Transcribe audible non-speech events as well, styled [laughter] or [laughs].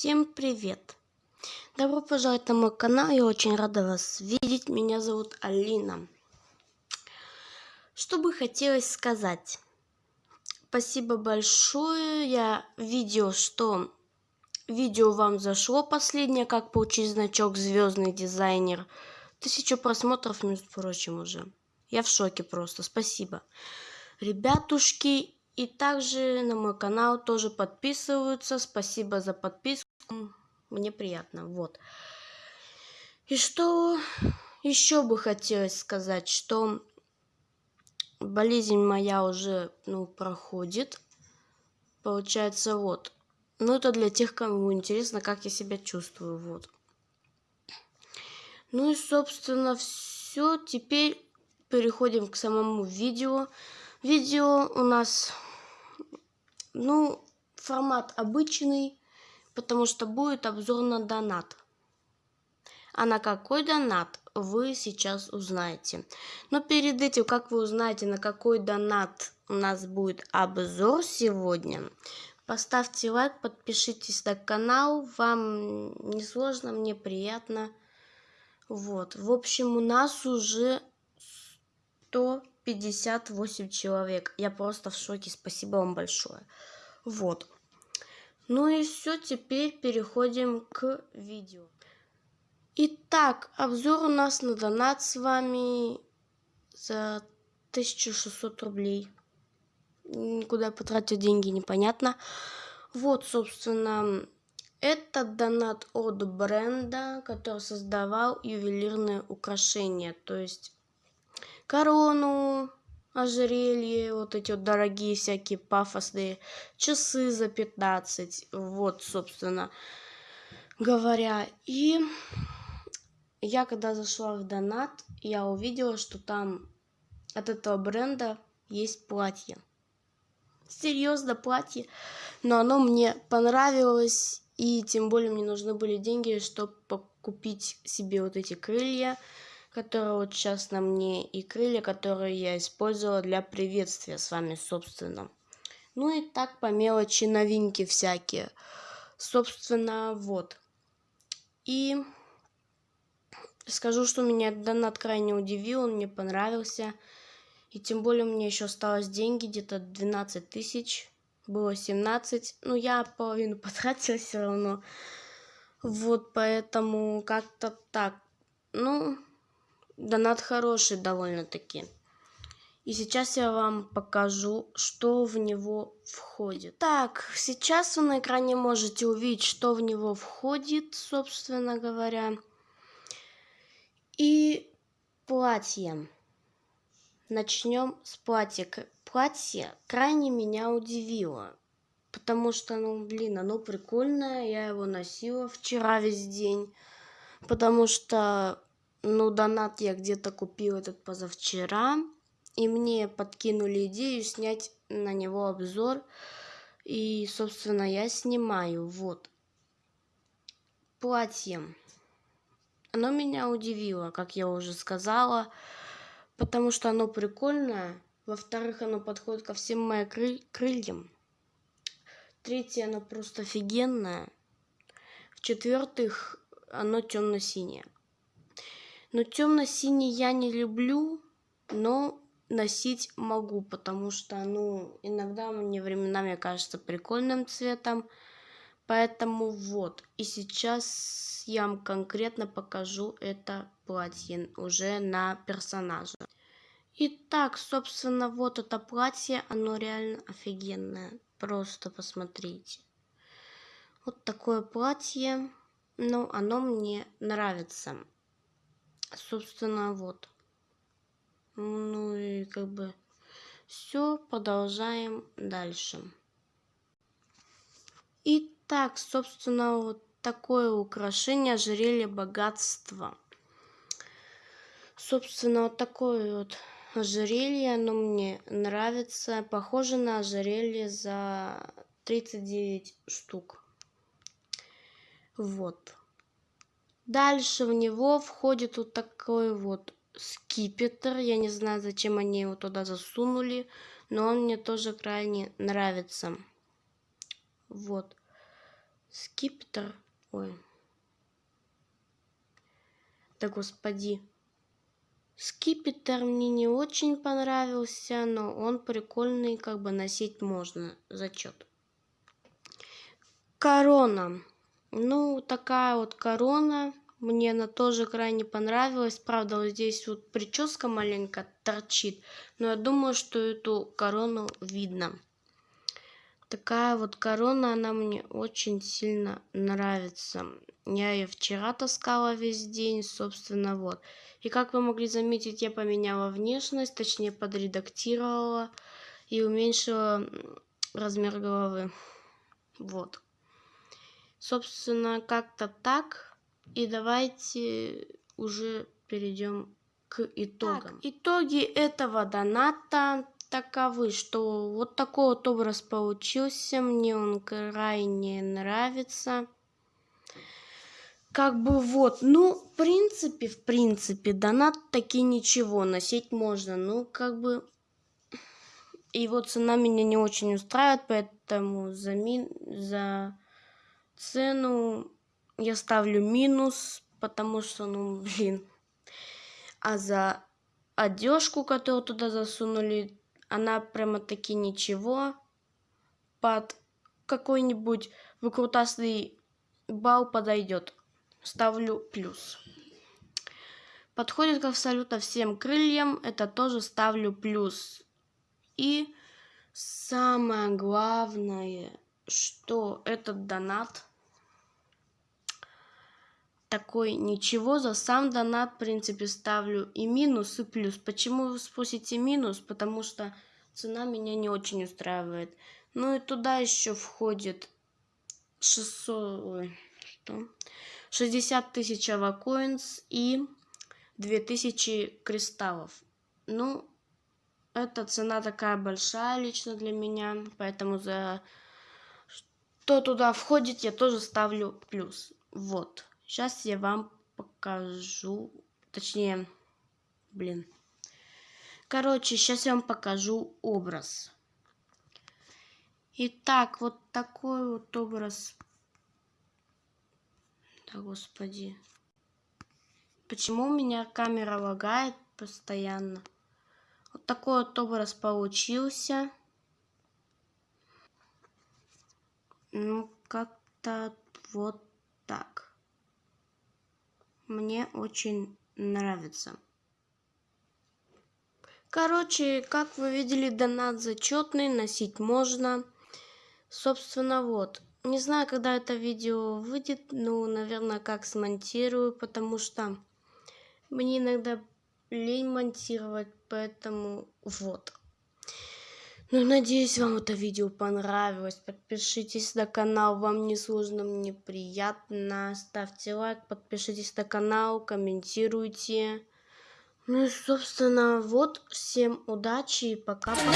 Всем привет! Добро пожаловать на мой канал, я очень рада вас видеть. Меня зовут Алина. Что бы хотелось сказать? Спасибо большое. Я видел, что видео вам зашло последнее, как получить значок звездный дизайнер. Тысячу просмотров, между прочим, уже. Я в шоке просто. Спасибо. Ребятушки, и также на мой канал тоже подписываются. Спасибо за подписку. Мне приятно. Вот. И что еще бы хотелось сказать, что болезнь моя уже ну, проходит. Получается, вот. Ну, это для тех, кому интересно, как я себя чувствую. Вот. Ну и, собственно, все. Теперь переходим к самому видео. Видео у нас ну, формат обычный, потому что будет обзор на донат. А на какой донат вы сейчас узнаете. Но перед этим, как вы узнаете, на какой донат у нас будет обзор сегодня, поставьте лайк, подпишитесь на канал. Вам не сложно, мне приятно. Вот. В общем, у нас уже 100 58 человек. Я просто в шоке. Спасибо вам большое. Вот. Ну и все, теперь переходим к видео. Итак, обзор у нас на донат с вами за 1600 рублей. Никуда потратить деньги, непонятно. Вот, собственно, это донат от бренда, который создавал ювелирные украшения. То есть корону, ожерелье, вот эти вот дорогие всякие пафосные часы за 15. Вот, собственно говоря. И я когда зашла в донат, я увидела, что там от этого бренда есть платье. Серьезно, платье. Но оно мне понравилось. И тем более мне нужны были деньги, чтобы купить себе вот эти крылья которые вот сейчас на мне, и крылья, которые я использовала для приветствия с вами, собственно. Ну и так по мелочи новинки всякие. Собственно, вот. И скажу, что меня донат крайне удивил, он мне понравился. И тем более мне еще осталось деньги, где-то 12 тысяч. Было 17. Ну, я половину [laughs] потратила все равно. Вот, поэтому как-то так. Ну, Донат хороший довольно-таки. И сейчас я вам покажу, что в него входит. Так, сейчас вы на экране можете увидеть, что в него входит, собственно говоря. И платье. Начнем с платья. Платье крайне меня удивило. Потому что, ну, блин, оно прикольное. Я его носила вчера весь день. Потому что ну, донат я где-то купил этот позавчера. И мне подкинули идею снять на него обзор. И, собственно, я снимаю. Вот. Платье. Оно меня удивило, как я уже сказала. Потому что оно прикольное. Во-вторых, оно подходит ко всем моим крыль крыльям. Третье, оно просто офигенное. В-четвертых, оно темно-синее. Но темно-синий я не люблю, но носить могу, потому что, ну, иногда мне временами кажется прикольным цветом. Поэтому вот. И сейчас я вам конкретно покажу это платье уже на персонаже. Итак, собственно, вот это платье, оно реально офигенное. Просто посмотрите. Вот такое платье. Ну, оно мне нравится собственно, вот. Ну и как бы все, продолжаем дальше. Итак, собственно, вот такое украшение ожерелье богатства. Собственно, вот такое вот ожерелье, оно мне нравится. Похоже на ожерелье за 39 штук. Вот. Дальше в него входит вот такой вот скипетр. Я не знаю, зачем они его туда засунули, но он мне тоже крайне нравится. Вот. скипетр. Ой. Да господи. Скипетр мне не очень понравился, но он прикольный, как бы носить можно. Зачет. Корона. Ну, такая вот корона. Мне она тоже крайне понравилась. Правда, вот здесь вот прическа маленько торчит. Но я думаю, что эту корону видно. Такая вот корона, она мне очень сильно нравится. Я ее вчера таскала весь день, собственно, вот. И как вы могли заметить, я поменяла внешность, точнее подредактировала и уменьшила размер головы. Вот. Собственно, как-то так. И давайте уже перейдем к итогам. Так, итоги этого доната таковы, что вот такой вот образ получился. Мне он крайне нравится. Как бы вот, ну, в принципе, в принципе, донат таки ничего, носить можно. Ну, как бы, и вот цена меня не очень устраивает, поэтому за, ми... за цену я ставлю минус, потому что, ну, блин. А за одежку, которую туда засунули, она прямо таки ничего. Под какой-нибудь выкрутасный бал подойдет. Ставлю плюс. Подходит к абсолютно всем крыльям. Это тоже ставлю плюс. И самое главное, что этот донат такой ничего за сам донат в принципе ставлю и минус и плюс почему вы спросите минус? Потому что цена меня не очень устраивает. Ну и туда еще входит 600 ой, что? 60 тысяч авакоинс и 2000 кристаллов. Ну эта цена такая большая лично для меня поэтому за что туда входит я тоже ставлю плюс. Вот Сейчас я вам покажу, точнее, блин. Короче, сейчас я вам покажу образ. Итак, вот такой вот образ. Да, господи. Почему у меня камера лагает постоянно? Вот такой вот образ получился. Ну, как-то вот так мне очень нравится. Короче, как вы видели, донат зачетный, носить можно. Собственно, вот. Не знаю, когда это видео выйдет, ну, наверное, как смонтирую, потому что мне иногда лень монтировать, поэтому вот. Ну, надеюсь, вам это видео понравилось. Подпишитесь на канал, вам не сложно, мне приятно. Ставьте лайк, подпишитесь на канал, комментируйте. Ну собственно, вот. Всем удачи и пока-пока.